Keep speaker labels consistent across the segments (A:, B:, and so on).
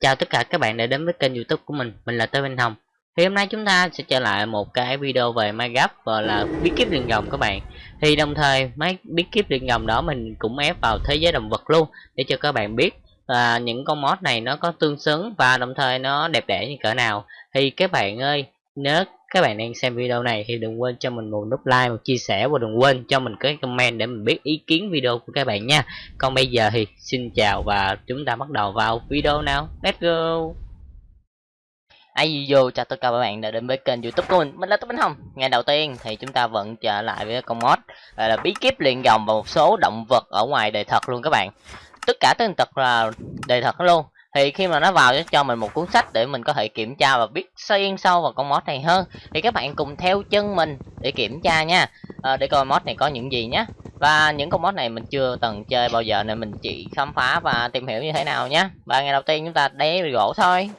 A: Chào tất cả các bạn đã đến với kênh youtube của mình, mình là Tơ Minh Hồng. Thì hôm nay chúng ta sẽ trở lại một cái video về Minecraft và là bí kíp liền rồng các bạn. Thì đồng thời mấy bí kíp liền rồng đó mình cũng ép vào thế giới động vật luôn Để cho các bạn biết là những con mod này nó có tương xứng và đồng thời nó đẹp đẽ như cỡ nào. Thì các bạn ơi, nếu các bạn đang xem video này thì đừng quên cho mình một nút like, một chia sẻ và đừng quên cho mình cái comment để mình biết ý kiến video của các bạn nha. Còn bây giờ thì xin chào và chúng ta bắt đầu vào video nào. Let's go.
B: Ai vô chào tất cả các bạn đã đến với kênh youtube của mình Mình là Tú Bánh Hồng Ngày đầu tiên thì chúng ta vẫn trở lại với con mod là bí kíp luyện dòng và một số động vật ở ngoài đời thật luôn các bạn Tất cả tên tật là đời thật luôn thì khi mà nó vào cho mình một cuốn sách để mình có thể kiểm tra và biết xuyên sâu vào con mod này hơn thì các bạn cùng theo chân mình để kiểm tra nha. À, để coi mod này có những gì nhé và những con mod này mình chưa từng chơi bao giờ nên mình chỉ khám phá và tìm hiểu như thế nào nhé và ngày đầu tiên chúng ta đế gỗ thôi.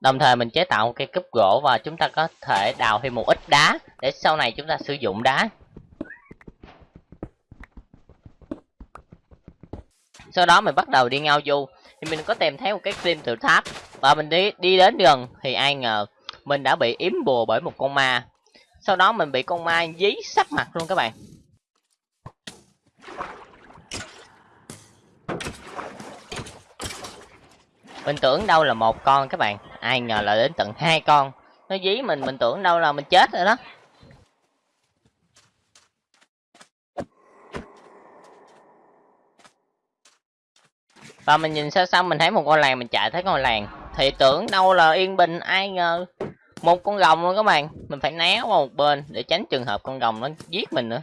B: Đồng thời mình chế tạo một cây cúp gỗ và chúng ta có thể đào thêm một ít đá để sau này chúng ta sử dụng đá. Sau đó mình bắt đầu đi ngao du. Thì mình có tìm thấy một cái phim từ tháp và mình đi đi đến gần thì ai ngờ mình đã bị yếm bùa bởi một con ma. Sau đó mình bị con ma dí sắp mặt luôn các bạn. Mình tưởng đâu là một con các bạn. Ai ngờ là đến tận hai con. Nó dí mình mình tưởng đâu là mình chết rồi đó. Và mình nhìn xa xa mình thấy một ngôi làng mình chạy thấy ngôi làng. Thì tưởng đâu là yên bình ai ngờ một con rồng luôn các bạn. Mình phải né qua một bên để tránh trường hợp con rồng nó giết mình nữa.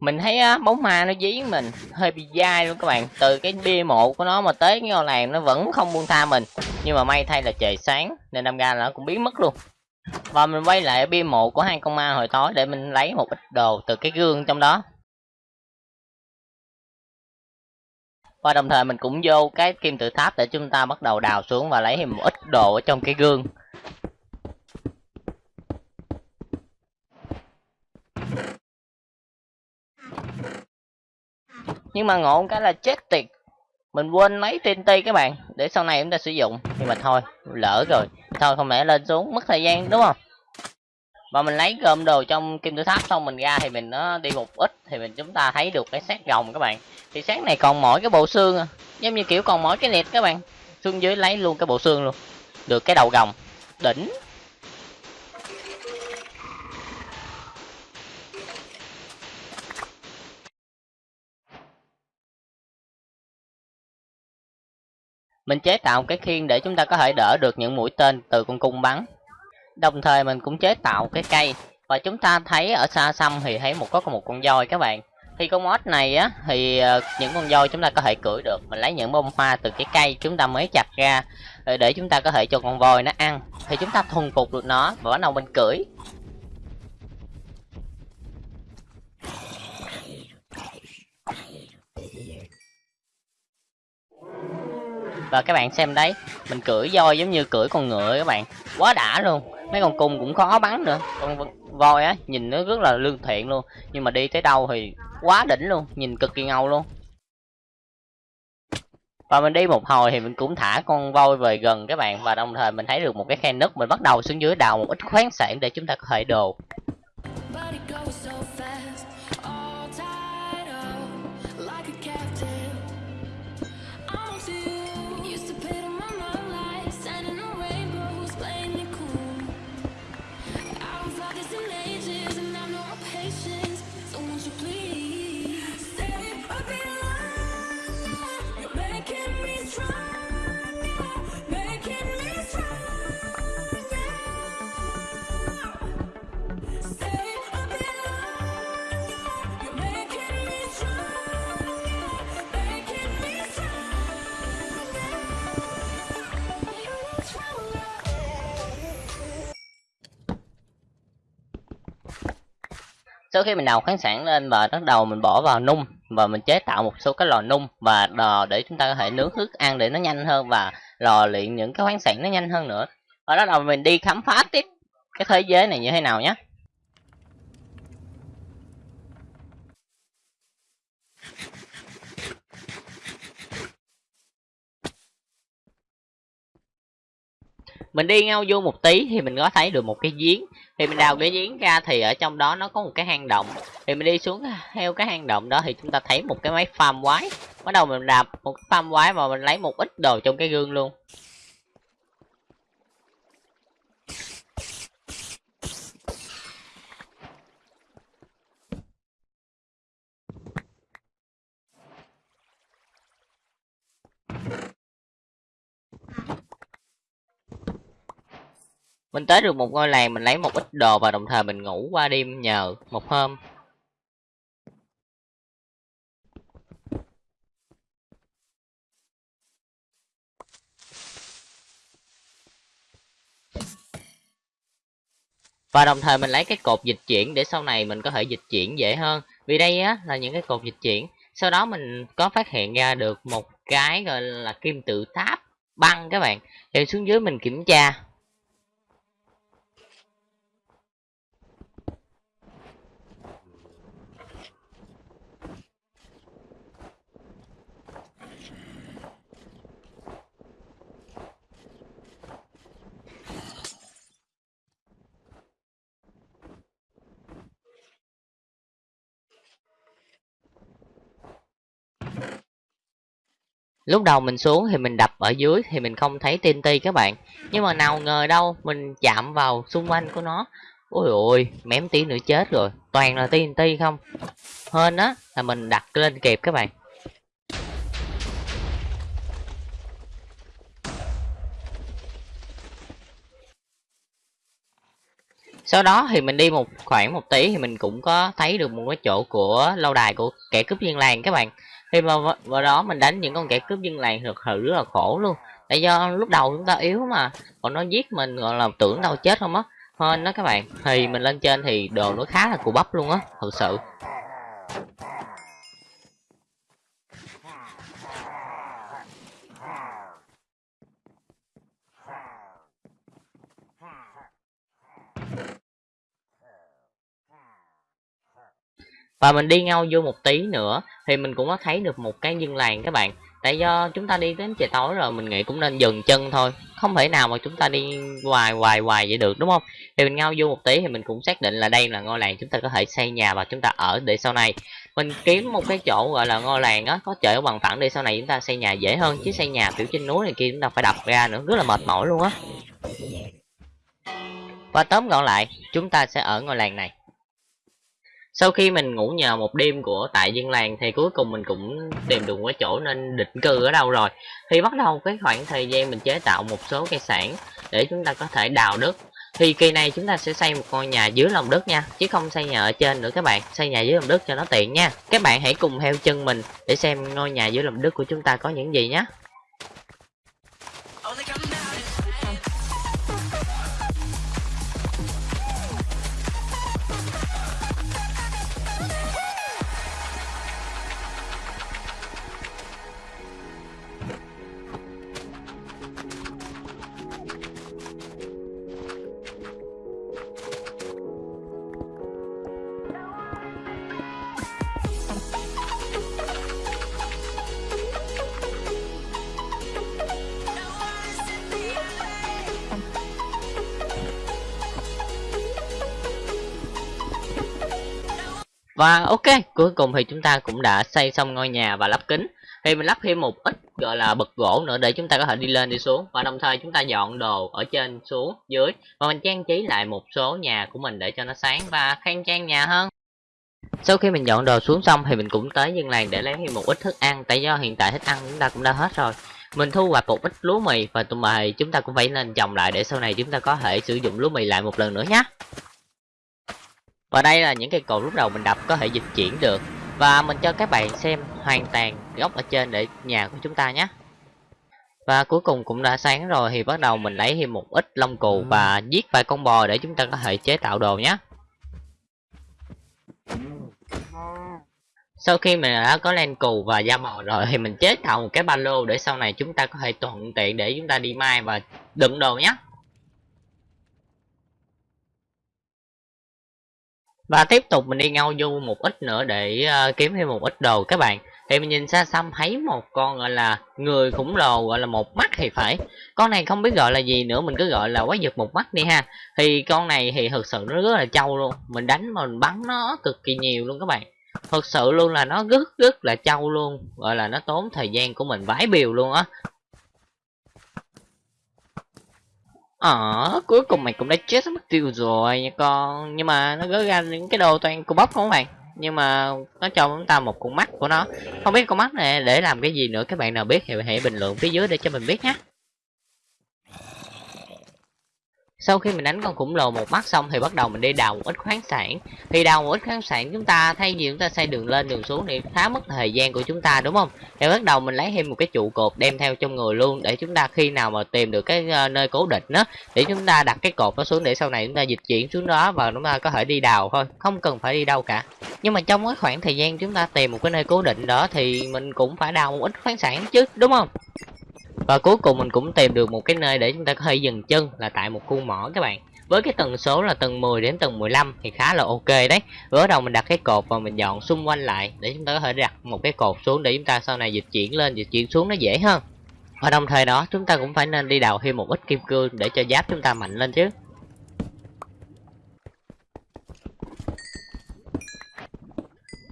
B: Mình thấy á, bóng ma nó dí mình hơi bị dai luôn các bạn. Từ cái bia mộ của nó mà tới cái ngôi làng nó vẫn không buông tha mình. Nhưng mà may thay là trời sáng nên đâm ra là nó cũng biến mất luôn. Và mình quay lại bia mộ của hai con ma hồi tối để mình lấy một ít đồ từ cái gương trong đó. Và đồng thời mình cũng vô cái kim tự tháp để chúng ta bắt đầu đào xuống và lấy thêm một ít đồ ở trong cái gương. Nhưng mà ngộ cái là chết tiệt. Mình quên lấy TNT các bạn. Để sau này chúng ta sử dụng. Nhưng mà thôi, lỡ rồi. Thôi, không lẽ lên xuống mất thời gian, đúng không? Và mình lấy gom đồ trong kim tự tháp xong mình ra thì mình nó đi một ít thì mình chúng ta thấy được cái xác rồng các bạn. Thì xác này còn mỗi cái bộ xương à. giống như kiểu còn mỗi cái liệt các bạn. Xuống dưới lấy luôn cái bộ xương luôn. Được cái đầu rồng. Đỉnh. Mình chế tạo cái khiên để chúng ta có thể đỡ được những mũi tên từ con cung bắn đồng thời mình cũng chế tạo cái cây. Và chúng ta thấy ở xa xăm thì thấy một có một con voi các bạn. Thì con mod này á, thì ờ, những con voi chúng ta có thể cưỡi được. Mình lấy những bông hoa từ cái cây chúng ta mới chặt ra ờ, để chúng ta có thể cho con voi nó ăn. Thì chúng ta thuần phục được nó, và bắt đầu mình cưỡi. Và các bạn xem đấy, mình cưỡi voi giống như cưỡi con ngựa các bạn. Quá đã luôn mấy con cung cũng khó bắn nữa. Con voi á, nhìn nó rất là lương thiện luôn. Nhưng mà đi tới đâu thì quá đỉnh luôn, nhìn cực kỳ ngầu luôn. Và mình đi một hồi thì mình cũng thả con voi về gần các bạn. Và đồng thời mình thấy được một cái khe nứt, mình bắt đầu xuống dưới đào một ít khoáng sản để chúng ta có thể đồ sau khi mình đào khoáng sản lên và bắt đầu mình bỏ vào nung và mình chế tạo một số cái lò nung và lò để chúng ta có thể nướng thức ăn để nó nhanh hơn và lò luyện những cái khoáng sản nó nhanh hơn nữa. Và bắt đầu mình đi khám phá tiếp cái thế giới này như thế nào nhé. Mình đi ngao vô một tí thì mình có thấy được một cái giếng. Thì mình đào cái giếng ra thì ở trong đó nó có một cái hang động. Thì mình đi xuống theo cái hang động đó thì chúng ta thấy một cái máy farm quái. Bắt đầu mình đạp một cái farm quái và mình lấy một ít đồ trong cái gương luôn. Mình tới được một ngôi làng, mình lấy một ít đồ và đồng thời mình ngủ qua đêm nhờ một hôm. Và đồng thời mình lấy cái cột dịch chuyển để sau này mình có thể dịch chuyển dễ hơn. Vì đây á, là những cái cột dịch chuyển. Sau đó mình có phát hiện ra được một cái gọi là kim tự tháp băng các bạn. Thì xuống dưới mình kiểm tra. Lúc đầu mình xuống thì mình đập ở dưới thì mình không thấy TNT các bạn. Nhưng mà nào ngờ đâu, mình chạm vào xung quanh của nó. Ôi ôi mém tí nữa chết rồi. Toàn là TNT không? Hơn á, là mình đặt lên kịp các bạn. Sau đó thì mình đi một khoảng một tí thì mình cũng có thấy được một cái chỗ của lâu đài của kẻ cướp viên làng các bạn khi mà vào đó mình đánh những con kẻ cướp dân làng thực sự rất là khổ luôn. Tại do lúc đầu chúng ta yếu mà, còn nó giết mình, gọi là tưởng đâu chết không á. Hơn đó các bạn. Thì mình lên trên thì đồ nó khá là cù bắp luôn á, thật sự. Và mình đi ngâu vô một tí nữa thì mình cũng có thấy được một cái dân làng các bạn. Tại do chúng ta đi đến trời tối rồi, mình nghĩ cũng nên dừng chân thôi. Không thể nào mà chúng ta đi hoài hoài hoài vậy được, đúng không? Thì mình ngao vô một tí thì mình cũng xác định là đây là ngôi làng chúng ta có thể xây nhà và chúng ta ở để sau này. Mình kiếm một cái chỗ gọi là ngôi làng á, có chợ bằng phẳng để sau này chúng ta xây nhà dễ hơn. Chứ xây nhà kiểu trên núi này kia chúng ta phải đập ra nữa, rất là mệt mỏi luôn á. Và tóm gọn lại, chúng ta sẽ ở ngôi làng này sau khi mình ngủ nhờ một đêm của tại dân làng thì cuối cùng mình cũng tìm được cái chỗ nên định cư ở đâu rồi. Thì bắt đầu cái khoảng thời gian mình chế tạo một số cây sản để chúng ta có thể đào đất, thì kỳ này chúng ta sẽ xây một ngôi nhà dưới lòng đất nha, chứ không xây nhà ở trên nữa các bạn. Xây nhà dưới lòng đất cho nó tiện nha. Các bạn hãy cùng theo chân mình để xem ngôi nhà dưới lòng đất của chúng ta có những gì nhé. Và ok, cuối cùng thì chúng ta cũng đã xây xong ngôi nhà và lắp kính. Thì mình lắp thêm một ít gọi là bậc gỗ nữa để chúng ta có thể đi lên đi xuống. Và đồng thời chúng ta dọn đồ ở trên xuống dưới. Và mình trang trí lại một số nhà của mình để cho nó sáng và khang trang nhà hơn. Sau khi mình dọn đồ xuống xong thì mình cũng tới dân làng để lấy thêm một ít thức ăn Tại do hiện tại thức ăn chúng ta cũng đã hết rồi. Mình thu hoạch một ít lúa mì và tụi mày chúng ta cũng phải nên trồng lại để sau này chúng ta có thể sử dụng lúa mì lại một lần nữa nhé và đây là những cây cột lúc đầu mình đập có thể dịch chuyển được. Và mình cho các bạn xem hoàn toàn góc ở trên để nhà của chúng ta nhé. Và cuối cùng cũng đã sáng rồi thì bắt đầu mình lấy thêm một ít lông cù và giết vài con bò để chúng ta có thể chế tạo đồ nhé. Sau khi mình đã có len cù và da bò rồi thì mình chế tạo một cái ba lô để sau này chúng ta có thể thuận tiện để chúng ta đi mai và đựng đồ nhé. Và tiếp tục mình đi ngâu du một ít nữa để uh, kiếm thêm một ít đồ các bạn. Thì mình nhìn xa xăm thấy một con gọi là người khủng lồ gọi là một mắt thì phải. Con này không biết gọi là gì nữa mình cứ gọi là quái vật một mắt đi ha. Thì con này thì thực sự nó rất là trâu luôn. Mình đánh mà mình bắn nó cực kỳ nhiều luôn các bạn. Thực sự luôn là nó rất rất là trâu luôn. Gọi là nó tốn thời gian của mình vãi biều luôn á. Ờ, cuối cùng mày cũng đã chết mất tiêu rồi nha con. Nhưng mà nó gỡ ra những cái đồ toàn cô bóc không các bạn Nhưng mà nó cho chúng ta một con mắt của nó. Không biết con mắt này để làm cái gì nữa Các bạn nào biết thì hãy bình luận phía dưới để cho mình biết nhé. Sau khi mình đánh con khủng lồ một mắt xong thì bắt đầu mình đi đào một ít khoáng sản. Thì đào một ít khoáng sản chúng ta thay vì chúng ta xây đường lên đường xuống thì khá mất thời gian của chúng ta đúng không? Thì bắt đầu mình lấy thêm một cái trụ cột đem theo trong người luôn để chúng ta khi nào mà tìm được cái uh, nơi cố định đó để chúng ta đặt cái cột nó xuống để sau này chúng ta dịch chuyển xuống đó và chúng ta có thể đi đào thôi không cần phải đi đâu cả. Nhưng mà trong cái khoảng thời gian chúng ta tìm một cái nơi cố định đó thì mình cũng phải đào một ít khoáng sản chứ đúng không? Và cuối cùng mình cũng tìm được một cái nơi để chúng ta có thể dừng chân là tại một khu mỏ các bạn. Với cái tần số là tầng 10 đến tầng 15 thì khá là ok đấy. Ở đầu mình đặt cái cột và mình dọn xung quanh lại để chúng ta có thể đặt một cái cột xuống để chúng ta sau này dịch chuyển lên, dịch chuyển xuống nó dễ hơn. Và đồng thời đó, chúng ta cũng phải nên đi đào thêm một ít kim cương để cho giáp chúng ta mạnh lên chứ.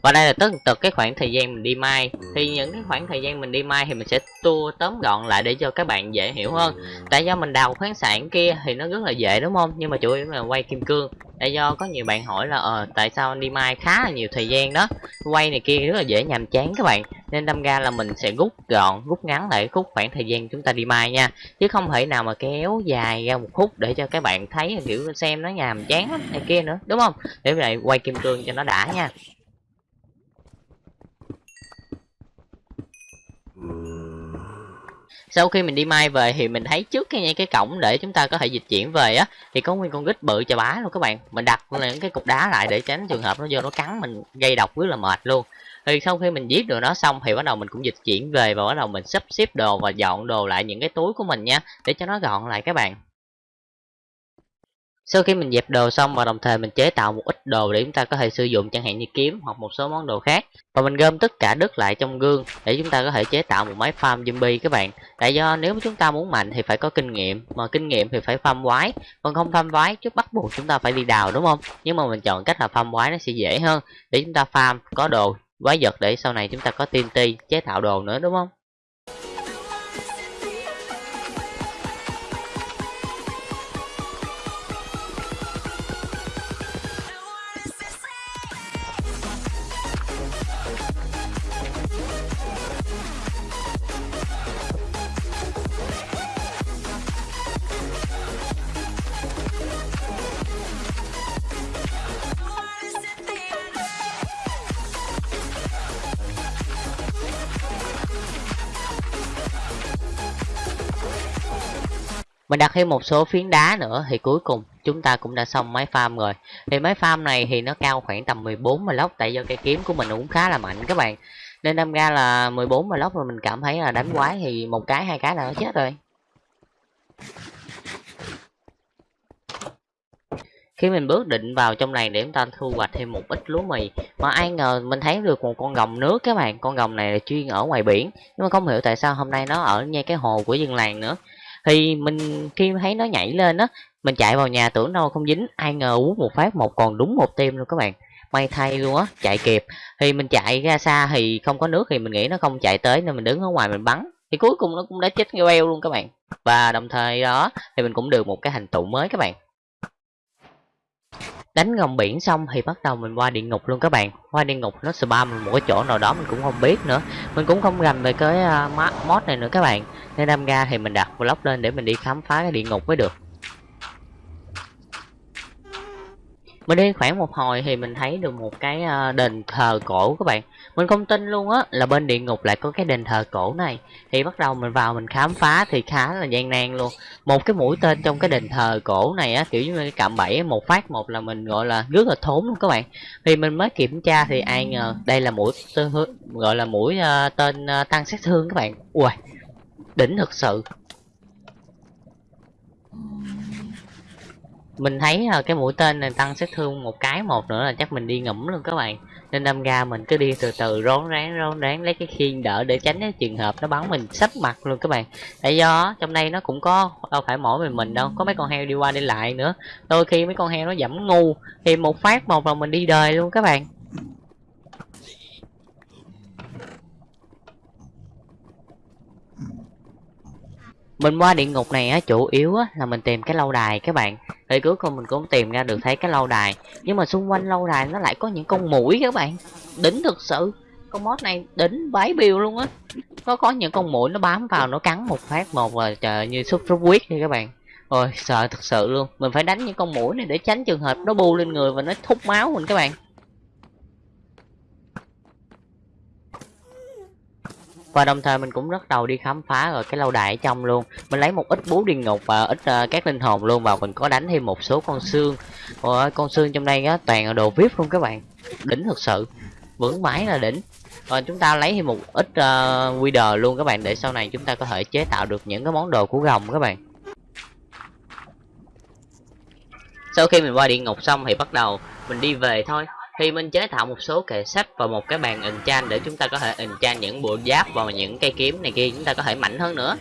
B: Và đây là tất tật cái khoảng thời gian mình đi mai thì những cái khoảng thời gian mình đi mai thì mình sẽ tua tóm gọn lại để cho các bạn dễ hiểu hơn. Tại do mình đào khoáng sản kia thì nó rất là dễ, đúng không? Nhưng mà chủ yếu là quay kim cương. Tại do có nhiều bạn hỏi là ờ tại sao anh đi mai khá là nhiều thời gian đó? Quay này kia rất là dễ nhàm chán các bạn. Nên đâm ra là mình sẽ rút gọn, rút ngắn lại khúc khoảng thời gian chúng ta đi mai nha. Chứ không thể nào mà kéo dài ra một khúc để cho các bạn thấy, kiểu, xem nó nhàm chán lắm này kia nữa, đúng không? Để vậy quay kim cương cho nó đã nha. Sau khi mình đi mai về thì mình thấy trước cái cái cổng để chúng ta có thể dịch chuyển về á, thì có nguyên con gít bự chà bá luôn các bạn. Mình đặt những cái cục đá lại để tránh trường hợp nó vô nó cắn mình, gây độc rất là mệt luôn. Thì sau khi mình giết được nó xong thì bắt đầu mình cũng dịch chuyển về và bắt đầu mình sắp xếp đồ và dọn đồ lại những cái túi của mình nha, để cho nó gọn lại các bạn sau khi mình dẹp đồ xong và đồng thời mình chế tạo một ít đồ để chúng ta có thể sử dụng, chẳng hạn như kiếm hoặc một số món đồ khác. Và mình gom tất cả đất lại trong gương để chúng ta có thể chế tạo một máy farm zombie các bạn. Tại do nếu chúng ta muốn mạnh thì phải có kinh nghiệm, mà kinh nghiệm thì phải farm quái. Còn không farm quái chứ bắt buộc chúng ta phải đi đào, đúng không? Nhưng mà mình chọn cách là farm quái nó sẽ dễ hơn. Để chúng ta farm, có đồ, quái vật để sau này chúng ta có TNT, chế tạo đồ nữa, đúng không? Mình đặt thêm một số phiến đá nữa thì cuối cùng chúng ta cũng đã xong máy farm rồi. Thì máy farm này thì nó cao khoảng tầm 14 mà lóc tại do cây kiếm của mình cũng khá là mạnh các bạn. Nên đâm ra là 14 mà lóc rồi mình cảm thấy là đánh quái thì một cái, hai cái là nó chết rồi. Khi mình bước định vào trong này để chúng ta thu hoạch thêm một ít lúa mì, mà ai ngờ mình thấy được một con rồng nước các bạn. Con rồng này là chuyên ở ngoài biển, nhưng mà không hiểu tại sao hôm nay nó ở ngay cái hồ của dân làng nữa thì mình, khi thấy nó nhảy lên á, mình chạy vào nhà tưởng đâu không dính, ai ngờ uống một phát một còn đúng một tim luôn các bạn. May thay luôn á, chạy kịp. Thì mình chạy ra xa thì không có nước thì mình nghĩ nó không chạy tới nên mình đứng ở ngoài mình bắn. Thì cuối cùng nó cũng đã chết queo luôn các bạn. Và đồng thời đó, thì mình cũng được một cái hành tụ mới các bạn đánh ngầm biển xong thì bắt đầu mình qua địa ngục luôn các bạn. Qua địa ngục nó spam một cái chỗ nào đó mình cũng không biết nữa. Mình cũng không rành về cái uh, mod này nữa các bạn. Nên đâm ra thì mình đặt vlog lên để mình đi khám phá cái địa ngục mới được. Mình đi khoảng một hồi thì mình thấy được một cái à, đền thờ cổ các bạn mình không tin luôn á là bên địa ngục lại có cái đền thờ cổ này. Thì bắt đầu mình vào mình khám phá thì khá là gian nan luôn. Một cái mũi tên trong cái đền thờ cổ này á kiểu như cái cạm bẫy một phát một là mình gọi là rất là thốn luôn các bạn. Thì mình mới kiểm tra thì ai ngờ đây là mũi tên gọi là mũi uh, tên uh, tăng sát thương các bạn. Ui đỉnh thực sự mình thấy là cái mũi tên này tăng sát thương một cái một nữa là chắc mình đi ngủm luôn các bạn. Nên đâm ra mình cứ đi từ từ, rón rén rón rén lấy cái khiên đỡ để tránh cái trường hợp nó bắn mình sắp mặt luôn các bạn. Tại do trong đây nó cũng có, đâu phải mỗi mình mình đâu, có mấy con heo đi qua đi lại nữa. Đôi khi mấy con heo nó dẫm ngu, thì một phát một là mình đi đời luôn các bạn. Mình qua địa ngục này á, chủ yếu á, là mình tìm cái lâu đài các bạn. Thì cuối cùng mình cũng tìm ra được thấy cái lâu đài. Nhưng mà xung quanh lâu đài nó lại có những con mũi các bạn. Đỉnh thực sự. Con mod này đỉnh bái biêu luôn á. Nó có những con mũi nó bám vào, nó cắn một phát một và trời như sốt sốt huyết đi các bạn. Ôi, sợ thật sự luôn. Mình phải đánh những con mũi này để tránh trường hợp nó bu lên người và nó thúc máu mình các bạn. Và đồng thời mình cũng bắt đầu đi khám phá rồi cái lâu đài ở trong luôn. Mình lấy một ít bú điên ngục và ít uh, các linh hồn luôn và mình có đánh thêm một số con xương. Ôi, con xương trong đây á toàn là đồ vip luôn các bạn. Đỉnh thật sự. Vững mãi là đỉnh. Rồi chúng ta lấy thêm một ít ờ, uh, wither luôn các bạn để sau này chúng ta có thể chế tạo được những cái món đồ của gồng các bạn. Sau khi mình qua địa ngục xong thì bắt đầu mình đi về thôi thì mình chế tạo một số kệ sách và một cái bàn enchant để chúng ta có thể enchant những bộ giáp và những cây kiếm này kia, chúng ta có thể mạnh hơn nữa.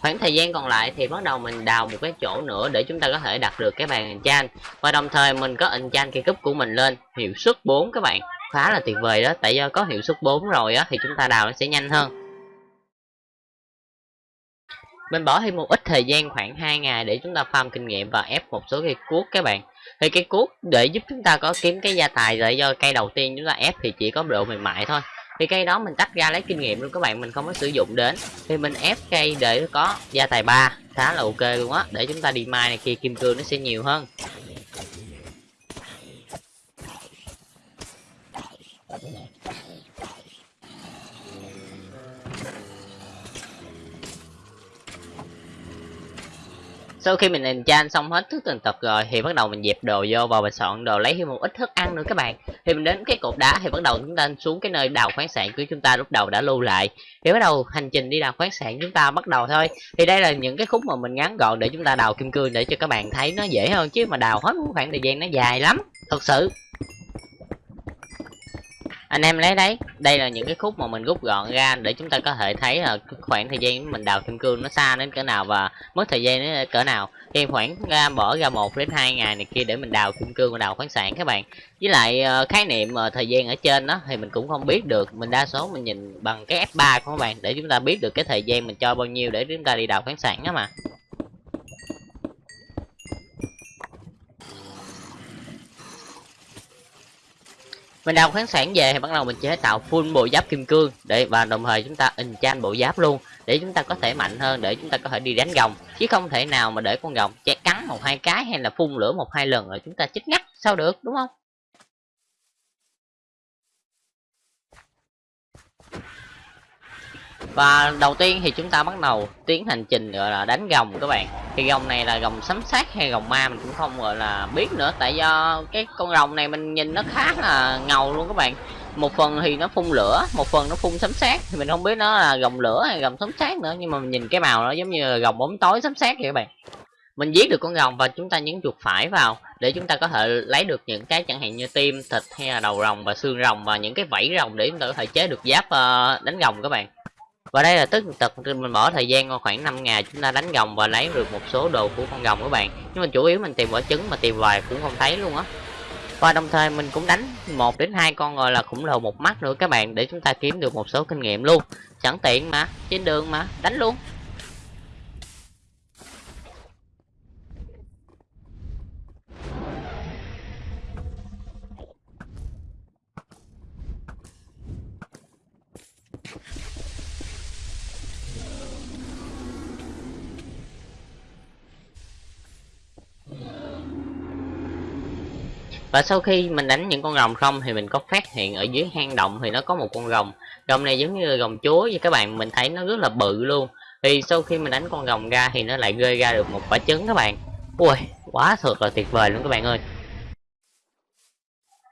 B: Khoảng thời gian còn lại thì bắt đầu mình đào một cái chỗ nữa để chúng ta có thể đặt được cái bàn enchant và đồng thời mình có enchant cây cúp của mình lên. Hiệu suất 4 các bạn, khá là tuyệt vời đó. Tại do có hiệu suất 4 rồi á, thì chúng ta đào nó sẽ nhanh hơn mình bỏ thêm một ít thời gian khoảng 2 ngày để chúng ta farm kinh nghiệm và ép một số cây cuốc các bạn. Thì cây cuốc để giúp chúng ta có kiếm cái gia tài rồi do cây đầu tiên chúng ta ép thì chỉ có độ mềm mại thôi. Thì cây đó mình tách ra lấy kinh nghiệm luôn các bạn, mình không có sử dụng đến. Thì mình ép cây để có gia tài ba, khá là ok luôn á, để chúng ta đi mai này kia, kim cương nó sẽ nhiều hơn. Sau khi mình enchant xong hết thức từng tập rồi, thì bắt đầu mình dẹp đồ vô và mình soạn đồ lấy thêm một ít thức ăn nữa các bạn. Thì mình đến cái cột đá, thì bắt đầu chúng ta xuống cái nơi đào khoáng sản của chúng ta, lúc đầu đã lưu lại. Thì bắt đầu hành trình đi đào khoáng sản chúng ta bắt đầu thôi. Thì đây là những cái khúc mà mình ngắn gọn để chúng ta đào kim cương để cho các bạn thấy nó dễ hơn, chứ mà đào hết khoảng thời gian nó dài lắm, thật sự anh em lấy đấy. Đây là những cái khúc mà mình rút gọn ra để chúng ta có thể thấy là khoảng thời gian mình đào kim cương nó xa đến cỡ nào và mất thời gian đến cỡ nào. Thì khoảng ra, bỏ ra một đến hai ngày này kia để mình đào kim cương và đào khoáng sản các bạn. Với lại ờ, khái niệm ờ, thời gian ở trên đó thì mình cũng không biết được. Mình đa số mình nhìn bằng cái F3 của các bạn để chúng ta biết được cái thời gian mình cho bao nhiêu để chúng ta đi đào khoáng sản đó mà. Mình đào khoáng sản về thì bắt đầu mình chế tạo full bộ giáp kim cương để, và đồng thời chúng ta enchant bộ giáp luôn để chúng ta có thể mạnh hơn, để chúng ta có thể đi đánh gồng. Chứ không thể nào mà để con gồng che cắn một hai cái hay là phun lửa một hai lần rồi chúng ta chết ngắt sao được, đúng không? Và đầu tiên thì chúng ta bắt đầu tiến hành trình gọi là đánh gồng các bạn. Thì gồng này là gồng sấm sát hay gồng ma mình cũng không gọi là biết nữa. Tại do cái con rồng này mình nhìn nó khá là ngầu luôn các bạn. Một phần thì nó phun lửa, một phần nó phun sấm sát thì mình không biết nó là gồng lửa hay gồng sấm sát nữa, nhưng mà mình nhìn cái màu nó giống như là gồng bóng tối sấm sát vậy các bạn. Mình giết được con rồng và chúng ta nhấn chuột phải vào để chúng ta có thể lấy được những cái chẳng hạn như tim, thịt hay là đầu rồng và xương rồng và những cái vảy rồng để chúng ta có thể chế được giáp ờ, đánh rồng các bạn và đây là tất tật mình bỏ thời gian khoảng 5 ngày chúng ta đánh gồng và lấy được một số đồ của con gồng các bạn. Nhưng mà chủ yếu mình tìm quả trứng mà tìm hoài cũng không thấy luôn á. Và đồng thời mình cũng đánh một đến hai con gọi là khủng lồ một mắt nữa các bạn, để chúng ta kiếm được một số kinh nghiệm luôn. Sẵn tiện mà, trên đường mà, đánh luôn. Và sau khi mình đánh những con rồng không thì mình có phát hiện ở dưới hang động thì nó có một con rồng. Rồng này giống như là rồng chúa vậy các bạn, mình thấy nó rất là bự luôn. Thì sau khi mình đánh con rồng ra thì nó lại rơi ra được một quả trứng các bạn. Ui, quá thật là tuyệt vời luôn các bạn ơi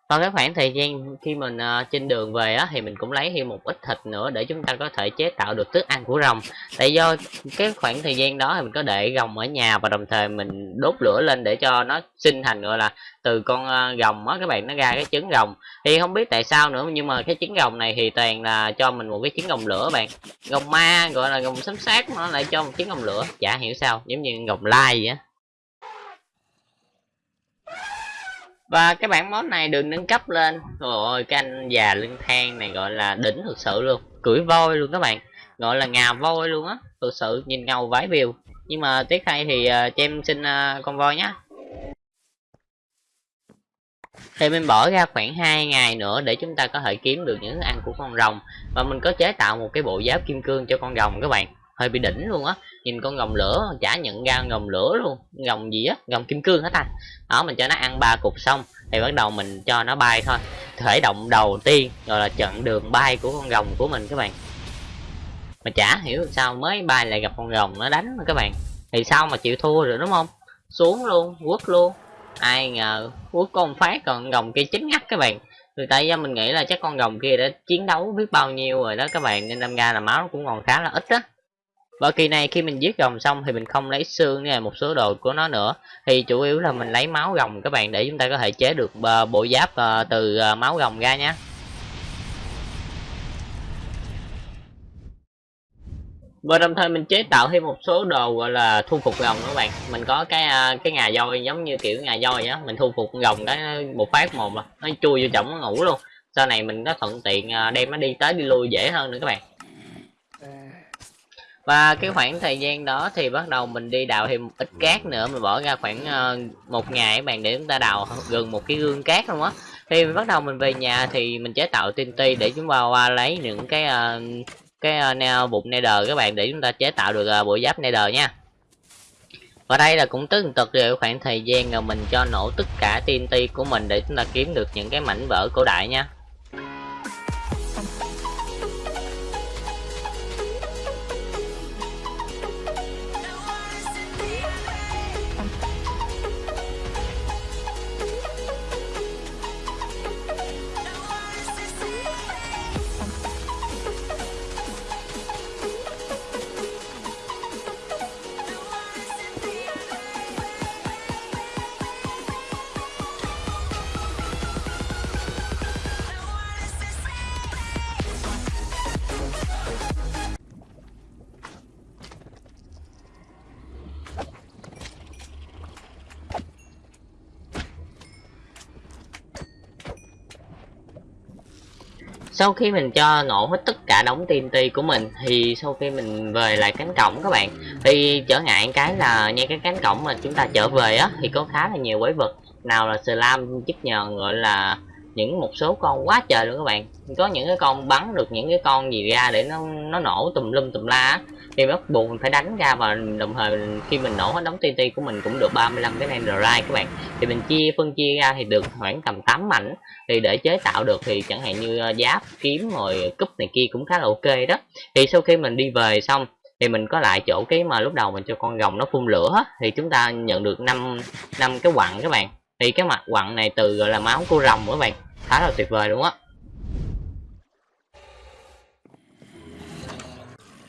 B: vào cái khoảng thời gian khi mình uh, trên đường về á thì mình cũng lấy thêm một ít thịt nữa để chúng ta có thể chế tạo được thức ăn của rồng. Tại do cái khoảng thời gian đó thì mình có để rồng ở nhà và đồng thời mình đốt lửa lên để cho nó sinh thành gọi là từ con uh, rồng á các bạn nó ra cái trứng rồng. Thì không biết tại sao nữa nhưng mà cái trứng rồng này thì toàn là cho mình một cái trứng rồng lửa bạn. Rồng ma gọi là rồng sấm sát nó lại cho một trứng rồng lửa. Chả hiểu sao giống như rồng lai vậy á. Và cái bản món này được nâng cấp lên. Rồi cái anh già lưng than này gọi là đỉnh thực sự luôn. Cưỡi voi luôn các bạn. Gọi là ngà voi luôn á. Thực sự nhìn ngầu vái biều nhưng mà tiếc thay thì uh, cho em xin uh, con voi nhé thì mình bỏ ra khoảng 2 ngày nữa để chúng ta có thể kiếm được những thức ăn của con rồng. Và mình có chế tạo một cái bộ giáp kim cương cho con rồng các bạn hơi bị đỉnh luôn á. Nhìn con gồng lửa, chả nhận ra gồng lửa luôn. Gồng gì á? Gồng kim cương hết ta? Đó, mình cho nó ăn ba cục xong, thì bắt đầu mình cho nó bay thôi. Khởi động đầu tiên rồi là chặn đường bay của con rồng của mình các bạn. Mà chả hiểu sao mới bay lại gặp con rồng nó đánh các bạn. Thì sao mà chịu thua rồi đúng không? Xuống luôn, quất luôn. Ai ngờ, quất con phát còn rồng kia chính ngắt các bạn. Người tại do mình nghĩ là chắc con rồng kia đã chiến đấu biết bao nhiêu rồi đó các bạn, nên đâm ra là máu cũng còn khá là ít á và kỳ này khi mình giết rồng xong thì mình không lấy xương hay một số đồ của nó nữa. Thì chủ yếu là mình lấy máu rồng các bạn để chúng ta có thể chế được ờ, bộ giáp ờ, từ ờ, máu rồng ra nhé và đồng thời mình chế tạo thêm một số đồ, gọi là, thu phục rồng các bạn. Mình có cái cái ngà voi giống như kiểu ngà voi á. Mình thu phục rồng cái một phát một mà nó chui vô chổng nó ngủ luôn. Sau này mình có thuận tiện đem nó đi tới đi lui dễ hơn nữa các bạn và cái khoảng thời gian đó thì bắt đầu mình đi đào thêm một ít cát nữa mình bỏ ra khoảng uh, một ngày các bạn để chúng ta đào gần một cái gương cát luôn á. Thì bắt đầu mình về nhà thì mình chế tạo TNT để chúng ta qua lấy những cái uh, cái uh, bụng nether các bạn để chúng ta chế tạo được uh, bộ giáp nether nha. Và đây là cũng tức tật rồi khoảng thời gian rồi mình cho nổ tất cả TNT của mình để chúng ta kiếm được những cái mảnh vỡ cổ đại nha. Sau khi mình cho nổ hết tất cả đống TNT của mình, thì sau khi mình về lại cánh cổng các bạn. Thì trở ngại cái là ngay cái cánh cổng mà chúng ta trở về á, thì có khá là nhiều quái vật. Nào là slam chức nhờn gọi là những một số con quá trời luôn các bạn. Có những cái con bắn được những cái con gì ra để nó nó nổ tùm lum tùm la á thì bắt buộc mình phải đánh ra và đồng thời mình, khi mình nổ hết đóng TNT của mình cũng được 35 cái netherite các bạn. Thì mình chia phân chia ra thì được khoảng tầm 8 mảnh. Thì để chế tạo được thì chẳng hạn như ờ, giáp kiếm rồi cúp này kia cũng khá là ok đó. Thì sau khi mình đi về xong thì mình có lại chỗ cái mà lúc đầu mình cho con rồng nó phun lửa thì chúng ta nhận được năm năm cái quặng các bạn. Thì cái mặt quặng này từ gọi là máu của rồng các bạn. Khá là tuyệt vời đúng á.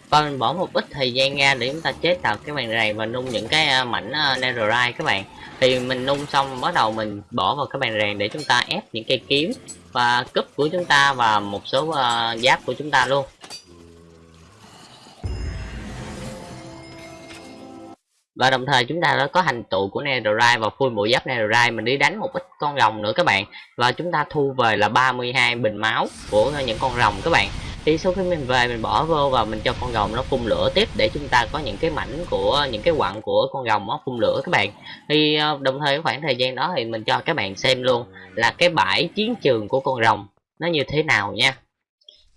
B: Và mình bỏ một ít thời gian ra để chúng ta chế tạo cái bàn này và nung những cái à, mảnh à, netherite các bạn. Thì mình nung xong bắt đầu mình bỏ vào cái bàn rèn để chúng ta ép những cây kiếm và cúp của chúng ta và một số uh, giáp của chúng ta luôn. Và đồng thời chúng ta đã có hành tụ của netherite và full bộ giáp netherite. Mình đi đánh một ít con rồng nữa các bạn. Và chúng ta thu về là 32 bình máu của những con rồng các bạn thì sau khi mình về mình bỏ vô và mình cho con rồng nó phun lửa tiếp để chúng ta có những cái mảnh của, những cái quặng của con rồng nó phun lửa các bạn. Thì ờ, đồng thời khoảng thời gian đó thì mình cho các bạn xem luôn là cái bãi chiến trường của con rồng nó như thế nào nha.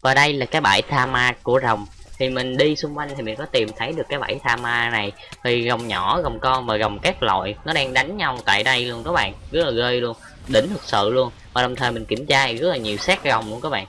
B: Và đây là cái bãi tha ma của rồng. Thì mình đi xung quanh thì mình có tìm thấy được cái bãi tha ma này. Thì rồng nhỏ, rồng con và rồng các loại nó đang đánh nhau tại đây luôn các bạn. Rất là ghê luôn, đỉnh thực sự luôn. Và đồng thời mình kiểm tra rất là nhiều xác rồng luôn các bạn.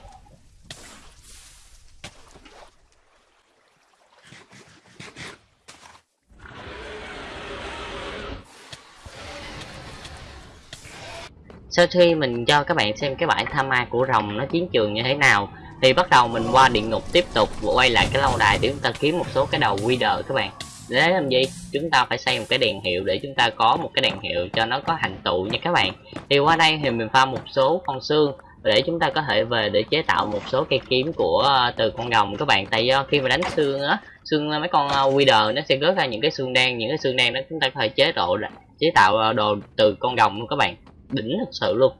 B: Sau khi mình cho các bạn xem cái bãi tham ma của rồng nó chiến trường như thế nào. Thì bắt đầu mình qua địa ngục tiếp tục quay lại cái lâu đài để chúng ta kiếm một số cái đầu quy đờ các bạn. Để làm gì? Chúng ta phải xây một cái đèn hiệu để chúng ta có một cái đèn hiệu cho nó có hành tụ nha các bạn. Thì qua đây thì mình pha một số con xương để chúng ta có thể về để chế tạo một số cây kiếm của ờ, từ con rồng các bạn. Tại do khi mà đánh xương á, xương ờ, mấy con ờ, quy đờ nó sẽ rớt ra những cái xương đen, những cái xương đen đó chúng ta có thể chế độ chế tạo đồ từ con rồng luôn các bạn đỉnh thật sự luôn.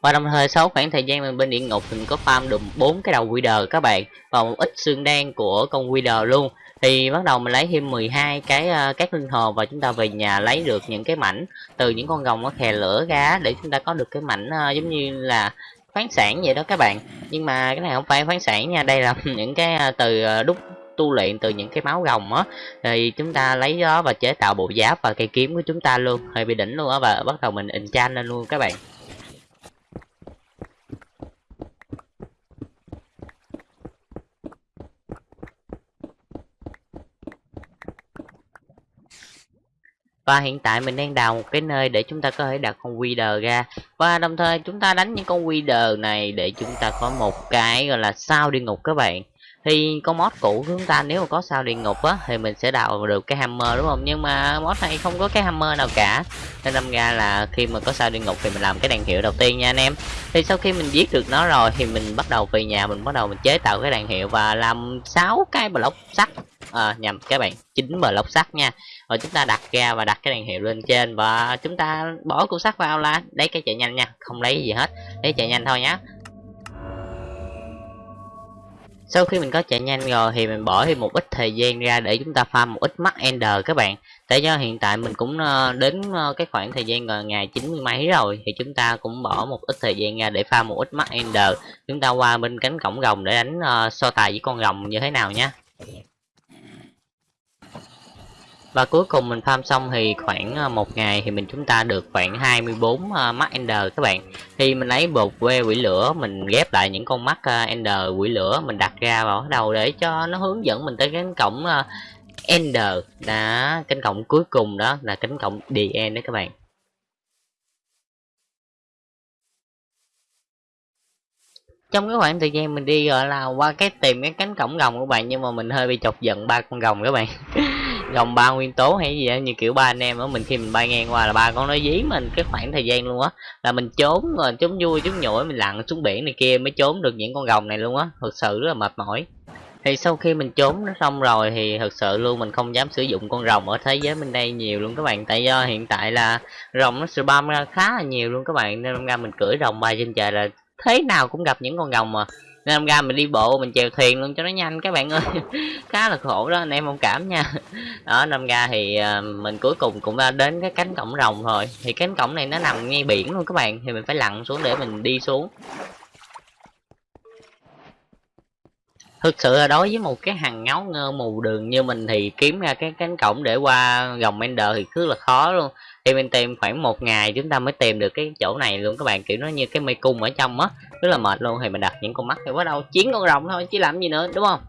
B: Và đồng thời sau khoảng thời gian mình bên địa ngục mình có farm được bốn cái đầu Wither các bạn và một ít xương đen của con Wither luôn thì bắt đầu mình lấy thêm 12 cái uh, các linh hồn và chúng ta về nhà lấy được những cái mảnh từ những con rồng nó khè lửa ra để chúng ta có được cái mảnh uh, giống như là khoáng sản vậy đó các bạn. Nhưng mà cái này không phải khoáng sản nha đây là những cái uh, từ uh, đúc tu luyện từ những cái máu rồng á. Thì chúng ta lấy đó và chế tạo bộ giáp và cây kiếm của chúng ta luôn, hơi bị đỉnh luôn á, và bắt đầu mình enchant lên luôn các bạn. Và hiện tại mình đang đào một cái nơi để chúng ta có thể đặt con Wither ra. Và đồng thời chúng ta đánh những con Wither này để chúng ta có một cái, gọi là sao địa ngục các bạn thì con mod cũ của chúng ta nếu mà có sao địa ngục á thì mình sẽ đào được cái hammer đúng không? Nhưng mà mod này không có cái hammer nào cả. Nên đâm ra là khi mà có sao địa ngục thì mình làm cái đèn hiệu đầu tiên nha anh em. Thì sau khi mình giết được nó rồi thì mình bắt đầu về nhà mình bắt đầu mình chế tạo cái đèn hiệu và làm 6 cái block sắt. À, nhầm các bạn chín block sắt nha. Rồi chúng ta đặt ra và đặt cái đèn hiệu lên trên và chúng ta bỏ cục sắt vào là lấy cái chạy nhanh nha. Không lấy gì hết lấy chạy nhanh thôi nhé sau khi mình có chạy nhanh rồi thì mình bỏ thêm một ít thời gian ra để chúng ta farm một ít mắt ender các bạn. Tại do hiện tại mình cũng ờ, đến ờ, cái khoảng thời gian rồi ngày 90 mấy rồi thì chúng ta cũng bỏ một ít thời gian ra để farm một ít mắt ender. Chúng ta qua bên cánh cổng rồng để đánh ờ, so tài với con rồng như thế nào nhé và cuối cùng mình farm xong thì khoảng à, một ngày thì mình chúng ta được khoảng 24 uh, mắt ender các bạn. Thì mình lấy bột que quỷ lửa mình ghép lại những con mắt uh, à, ender quỷ lửa mình đặt ra vào đầu để cho nó hướng dẫn mình tới cái cổng uh, ender. Đã cánh cổng cuối cùng đó là cánh cổng the end đó các bạn. Trong cái khoảng thời gian mình đi gọi là qua cái tìm cái cánh cổng rồng của bạn nhưng mà mình hơi bị chọc giận ba con rồng các bạn. gồng ba nguyên tố hay gì đó như kiểu ba anh em ở mình khi mình bay ngang qua là ba con nó dí mình cái khoảng thời gian luôn á, là mình trốn rồi, trốn vui, trốn nhủi, mình lặn xuống biển này kia mới trốn được những con rồng này luôn á thực sự rất là mệt mỏi. Thì sau khi mình trốn nó xong rồi thì thật sự luôn mình không dám sử dụng con rồng ở thế giới bên đây nhiều luôn các bạn, tại do hiện tại là rồng nó spam ra khá là nhiều luôn các bạn, nên ra mình cưỡi rồng bay trên trời là thế nào cũng gặp những con rồng mà nên ra mình đi bộ, mình chèo thuyền luôn cho nó nhanh các bạn ơi. Khá là khổ đó, anh em thông cảm nha. Đó năm ra thì ờ, mình cuối cùng cũng đã đến cái cánh cổng rồng rồi. Thì cánh cổng này nó nằm ngay biển luôn các bạn, thì mình phải lặn xuống để mình đi xuống. Thực sự là đối với một cái hàng ngáo ngơ mù đường như mình thì kiếm ra cái cánh cổng để qua gồng ender thì cứ là khó luôn thì mình tìm khoảng một ngày chúng ta mới tìm được cái chỗ này luôn. Các bạn, kiểu, nó như cái mê cung ở trong á. Rất là mệt luôn. Thì mình đặt những con mắt thì bắt đầu chiến con rồng thôi, chứ làm gì nữa, đúng không?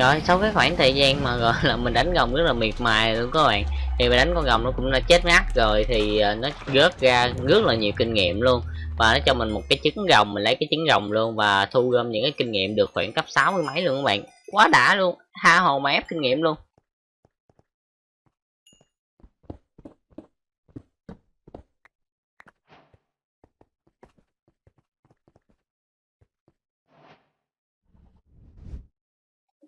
B: Rồi, sau cái khoảng thời gian mà, gọi là, mình đánh rồng rất là miệt mài luôn các bạn. Thì mình đánh con rồng nó cũng đã chết ngắt rồi thì ờ, nó rớt ra rất là nhiều kinh nghiệm luôn. Và nó cho mình một cái trứng rồng mình lấy cái trứng rồng luôn và thu gom những cái kinh nghiệm được khoảng cấp 60 mấy luôn các bạn. Quá đã luôn, tha hồ mà ép kinh nghiệm luôn.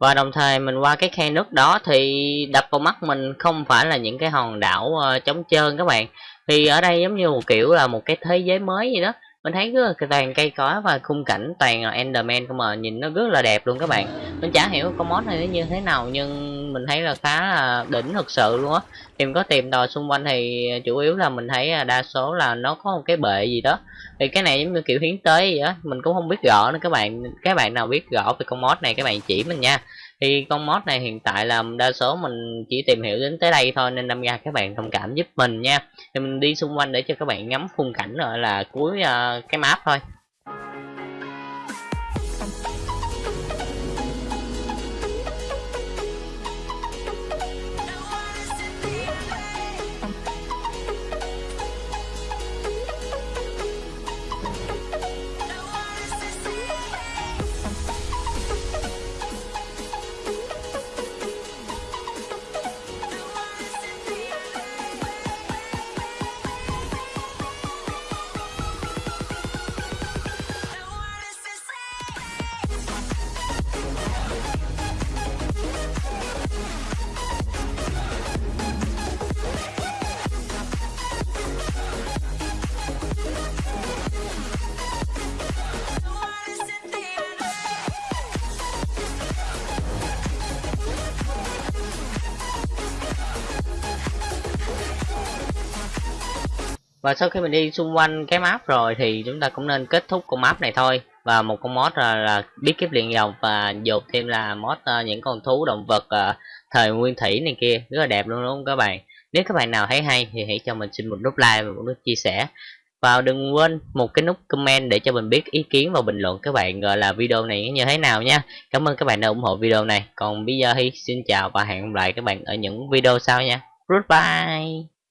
B: Và đồng thời mình qua cái khe nước đó thì đập vào mắt mình không phải là những cái hòn đảo uh, trống trơn các bạn. Thì ở đây giống như một kiểu là một cái thế giới mới gì đó mình thấy rất là toàn cây cối và khung cảnh toàn là enderman không mà nhìn nó rất là đẹp luôn các bạn. Mình chả hiểu con mod này nó như thế nào, nhưng mình thấy là khá là đỉnh thực sự luôn á. Tìm có tìm tòi xung quanh thì chủ yếu là mình thấy à, đa số là nó có một cái bệ gì đó. Thì cái này giống như kiểu hiến tế gì đó mình cũng không biết rõ nữa các bạn. Các bạn nào biết rõ về con mod này các bạn chỉ mình nha thì con mod này hiện tại là đa số mình chỉ tìm hiểu đến tới đây thôi nên đâm ra các bạn thông cảm giúp mình nha. Thì mình đi xung quanh để cho các bạn ngắm khung cảnh rồi là cuối uh, cái map thôi. Và sau khi mình đi xung quanh cái map rồi thì chúng ta cũng nên kết thúc con map này thôi. Và một con mod là, là biết kiếp liền dòng và dột thêm là mod uh, những con thú động vật uh, thời nguyên thủy này kia. Rất là đẹp luôn đúng không các bạn? Nếu các bạn nào thấy hay thì hãy cho mình xin một nút like và một nút chia sẻ. Và đừng quên một cái nút comment để cho mình biết ý kiến và bình luận các bạn gọi là video này như thế nào nha. Cảm ơn các bạn đã ủng hộ video này. Còn bây giờ thì xin chào và hẹn gặp lại các bạn ở những video sau nha. Goodbye!